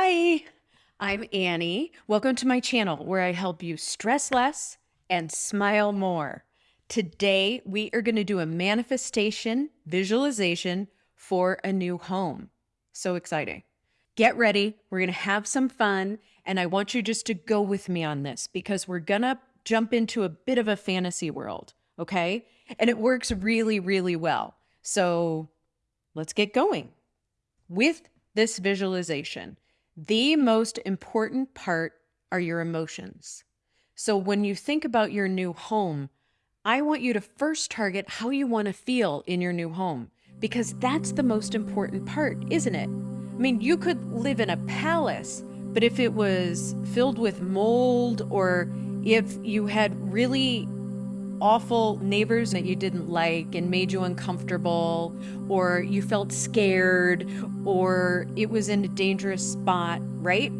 Hi, I'm Annie. Welcome to my channel where I help you stress less and smile more. Today, we are going to do a manifestation visualization for a new home. So exciting. Get ready. We're going to have some fun. And I want you just to go with me on this because we're going to jump into a bit of a fantasy world. Okay. And it works really, really well. So let's get going. With this visualization, the most important part are your emotions. So when you think about your new home, I want you to first target how you want to feel in your new home because that's the most important part, isn't it? I mean, you could live in a palace, but if it was filled with mold or if you had really awful neighbors that you didn't like and made you uncomfortable, or you felt scared, or it was in a dangerous spot, right?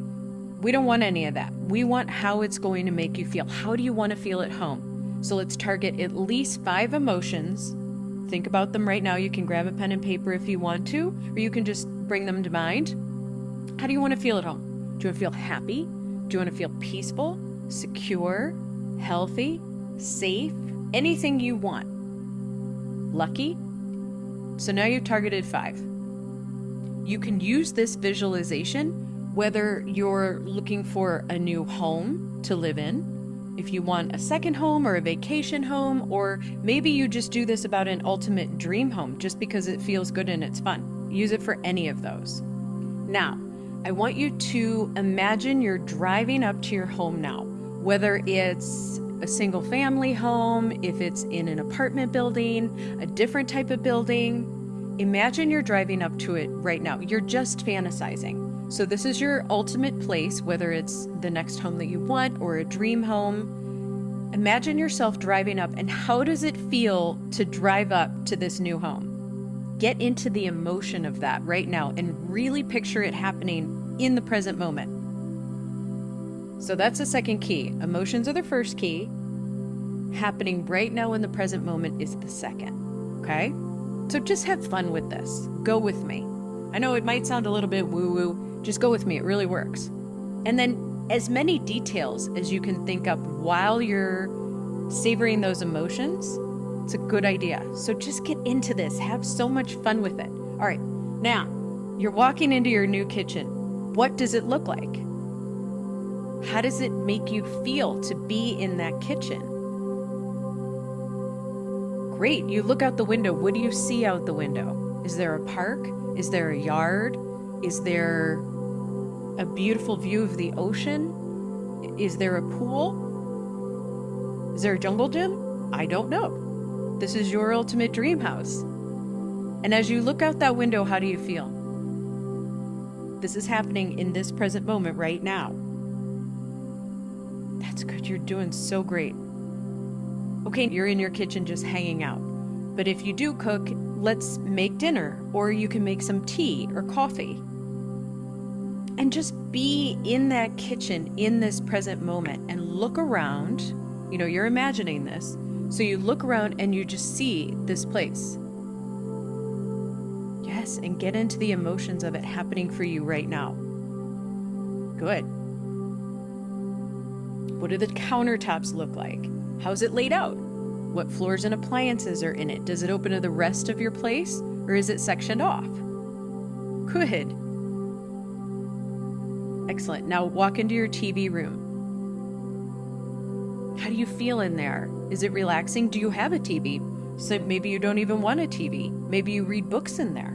We don't want any of that. We want how it's going to make you feel. How do you want to feel at home? So let's target at least five emotions. Think about them right now. You can grab a pen and paper if you want to, or you can just bring them to mind. How do you want to feel at home? Do you want to feel happy? Do you want to feel peaceful, secure, healthy, safe, anything you want. Lucky? So now you've targeted five. You can use this visualization whether you're looking for a new home to live in, if you want a second home or a vacation home, or maybe you just do this about an ultimate dream home just because it feels good and it's fun. Use it for any of those. Now, I want you to imagine you're driving up to your home now, whether it's a single family home, if it's in an apartment building, a different type of building. Imagine you're driving up to it right now. You're just fantasizing. So, this is your ultimate place, whether it's the next home that you want or a dream home. Imagine yourself driving up, and how does it feel to drive up to this new home? Get into the emotion of that right now and really picture it happening in the present moment. So that's the second key. Emotions are the first key. Happening right now in the present moment is the second. Okay? So just have fun with this. Go with me. I know it might sound a little bit woo woo. Just go with me. It really works. And then as many details as you can think up while you're savoring those emotions, it's a good idea. So just get into this. Have so much fun with it. All right. Now, you're walking into your new kitchen. What does it look like? How does it make you feel to be in that kitchen? Great. You look out the window. What do you see out the window? Is there a park? Is there a yard? Is there a beautiful view of the ocean? Is there a pool? Is there a jungle gym? I don't know. This is your ultimate dream house. And as you look out that window, how do you feel? This is happening in this present moment right now. That's good. You're doing so great. Okay, you're in your kitchen just hanging out. But if you do cook, let's make dinner, or you can make some tea or coffee. And just be in that kitchen in this present moment and look around. You know, you're imagining this. So you look around and you just see this place. Yes, and get into the emotions of it happening for you right now. Good. What do the countertops look like? How's it laid out? What floors and appliances are in it? Does it open to the rest of your place or is it sectioned off? Good. Excellent. Now walk into your TV room. How do you feel in there? Is it relaxing? Do you have a TV? So maybe you don't even want a TV. Maybe you read books in there.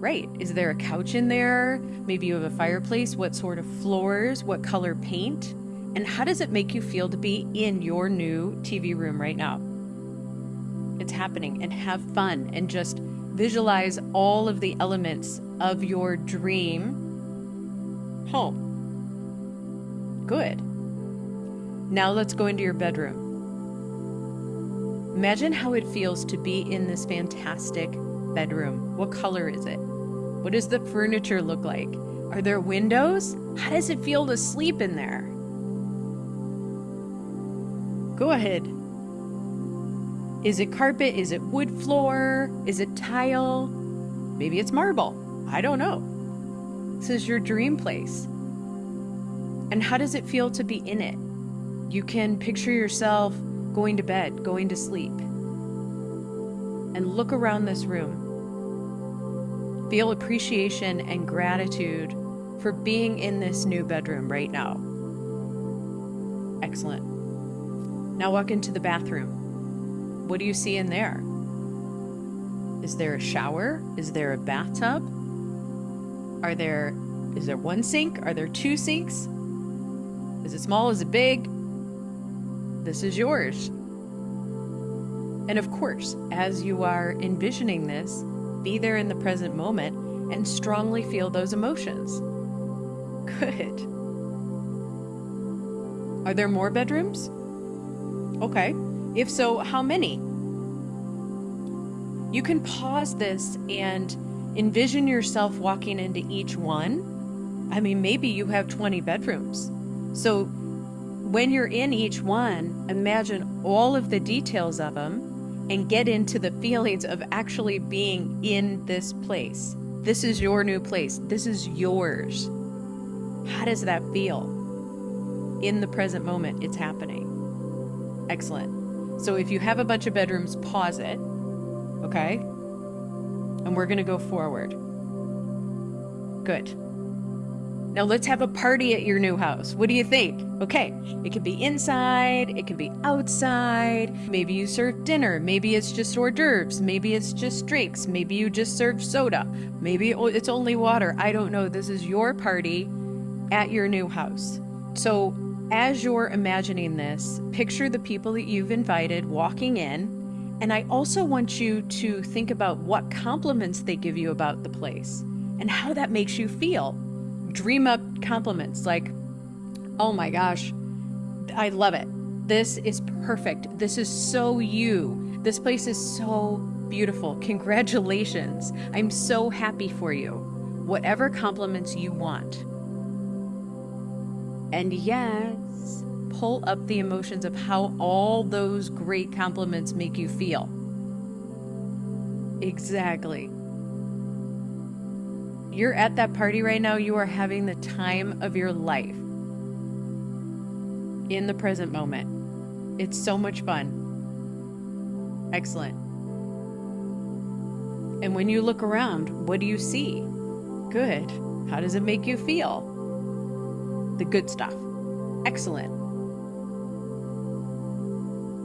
Right. Is there a couch in there? Maybe you have a fireplace. What sort of floors? What color paint? And how does it make you feel to be in your new TV room right now? It's happening and have fun and just visualize all of the elements of your dream home. Good. Now let's go into your bedroom. Imagine how it feels to be in this fantastic bedroom. What color is it? What does the furniture look like? Are there windows? How does it feel to sleep in there? Go ahead. Is it carpet? Is it wood floor? Is it tile? Maybe it's marble. I don't know. This is your dream place. And how does it feel to be in it? You can picture yourself going to bed, going to sleep, and look around this room. Feel appreciation and gratitude for being in this new bedroom right now. Excellent. Now walk into the bathroom. What do you see in there? Is there a shower? Is there a bathtub? Are there is there one sink? Are there two sinks? Is it small? Is it big? This is yours. And of course, as you are envisioning this, be there in the present moment and strongly feel those emotions. Good. Are there more bedrooms? Okay. If so, how many? You can pause this and envision yourself walking into each one. I mean, maybe you have 20 bedrooms. So when you're in each one, imagine all of the details of them and get into the feelings of actually being in this place. This is your new place. This is yours. How does that feel? In the present moment, it's happening. Excellent. So if you have a bunch of bedrooms, pause it. Okay? And we're going to go forward. Good. Now let's have a party at your new house. What do you think? Okay, it could be inside, it could be outside. Maybe you serve dinner. Maybe it's just hors d'oeuvres. Maybe it's just drinks. Maybe you just serve soda. Maybe it's only water. I don't know. This is your party at your new house. So as you're imagining this, picture the people that you've invited walking in. And I also want you to think about what compliments they give you about the place and how that makes you feel dream up compliments like, oh my gosh, I love it. This is perfect. This is so you. This place is so beautiful. Congratulations. I'm so happy for you. Whatever compliments you want. And yes, pull up the emotions of how all those great compliments make you feel. Exactly. You're at that party right now, you are having the time of your life in the present moment. It's so much fun. Excellent. And when you look around, what do you see? Good. How does it make you feel? The good stuff. Excellent.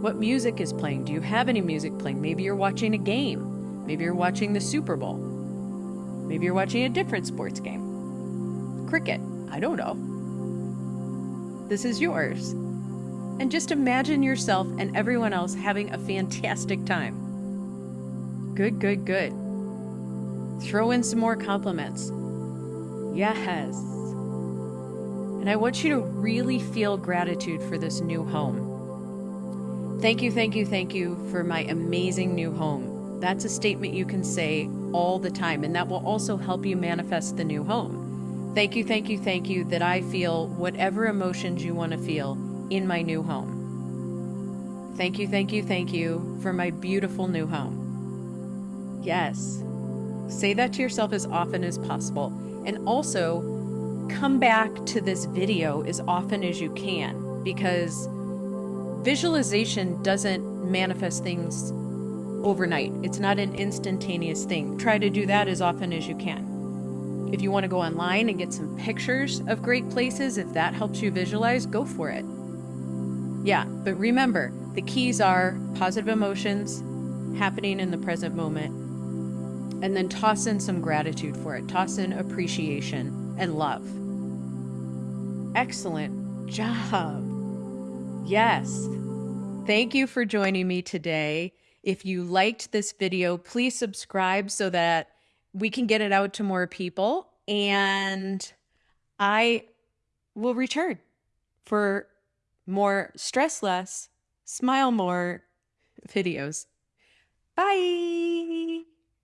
What music is playing? Do you have any music playing? Maybe you're watching a game. Maybe you're watching the Super Bowl. Maybe you're watching a different sports game. Cricket. I don't know. This is yours. And just imagine yourself and everyone else having a fantastic time. Good, good, good. Throw in some more compliments. Yes. And I want you to really feel gratitude for this new home. Thank you, thank you, thank you for my amazing new home. That's a statement you can say all the time, and that will also help you manifest the new home. Thank you, thank you, thank you that I feel whatever emotions you want to feel in my new home. Thank you, thank you, thank you for my beautiful new home. Yes. Say that to yourself as often as possible. And also, come back to this video as often as you can because visualization doesn't manifest things overnight. It's not an instantaneous thing. Try to do that as often as you can. If you want to go online and get some pictures of great places, if that helps you visualize, go for it. Yeah, but remember, the keys are positive emotions happening in the present moment, and then toss in some gratitude for it. Toss in appreciation and love. Excellent job. Yes. Thank you for joining me today. If you liked this video, please subscribe so that we can get it out to more people. And I will return for more stress less, smile more videos. Bye.